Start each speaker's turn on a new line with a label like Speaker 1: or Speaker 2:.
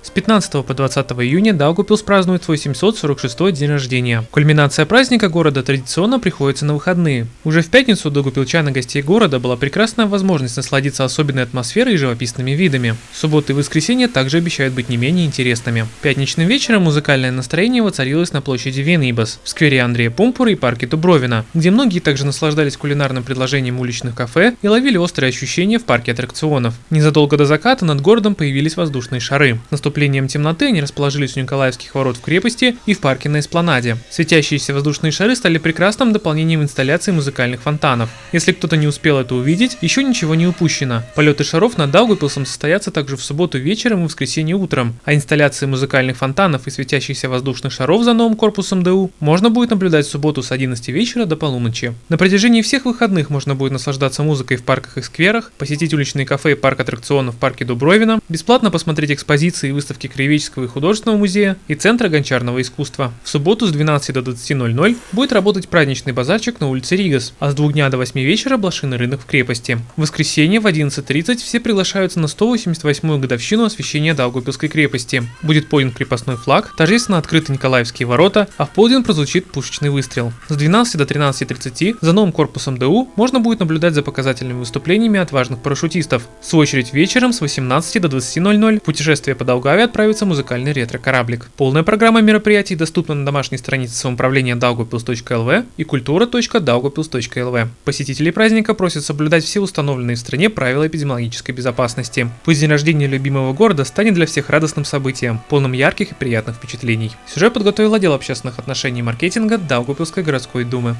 Speaker 1: С 15 по 20 июня Даугупилс празднует свой 746 день рождения. Кульминация праздника города традиционно приходится на выходные. Уже в пятницу у гостей города была прекрасная возможность насладиться особенной атмосферой и живописными видами. Субботы и воскресенье также обещают быть не менее интересными. Пятничным вечером музыкальное настроение воцарилось на площади Венибас, в сквере Андрея Пумпура и парке Дубровина, где многие также наслаждались кулинарным предложением уличных кафе и ловили острые ощущения в парке аттракционов. Незадолго до заката над городом появились воздушные шары наступлением темноты они расположились у Николаевских ворот в крепости и в парке на Эспланаде. Светящиеся воздушные шары стали прекрасным дополнением инсталляции музыкальных фонтанов. Если кто-то не успел это увидеть, еще ничего не упущено. Полеты шаров над Даугавпилсом состоятся также в субботу вечером и воскресенье утром, а инсталляции музыкальных фонтанов и светящихся воздушных шаров за новым корпусом ДУ можно будет наблюдать в субботу с 11 вечера до полуночи. На протяжении всех выходных можно будет наслаждаться музыкой в парках и скверах, посетить уличные кафе и парк аттракционов в парке Дубровина, бесплатно посмотреть экспозиции выставки Кривического и художественного музея и Центра гончарного искусства. В субботу с 12 до 20.00 будет работать праздничный базарчик на улице Ригас, а с 2 дня до 8 вечера блошиный рынок в крепости. В воскресенье в 11.30 все приглашаются на 188-ю годовщину освящения Даугавпилской крепости. Будет поднят крепостной флаг, торжественно открыты Николаевские ворота, а в полдень прозвучит пушечный выстрел. С 12 до 13.30 за новым корпусом ДУ можно будет наблюдать за показательными выступлениями отважных парашютистов. В свою очередь вечером с 18 до 20.00 путешествие по Даугавпилсу Даугаве отправится музыкальный ретро-кораблик. Полная программа мероприятий доступна на домашней странице самоуправления daugavpils.lv и культура.daugavpils.lv. Посетители праздника просят соблюдать все установленные в стране правила эпидемиологической безопасности. Пусть день рождения любимого города станет для всех радостным событием, полным ярких и приятных впечатлений. Сюжет подготовил отдел общественных отношений и маркетинга Даугавпилской городской думы.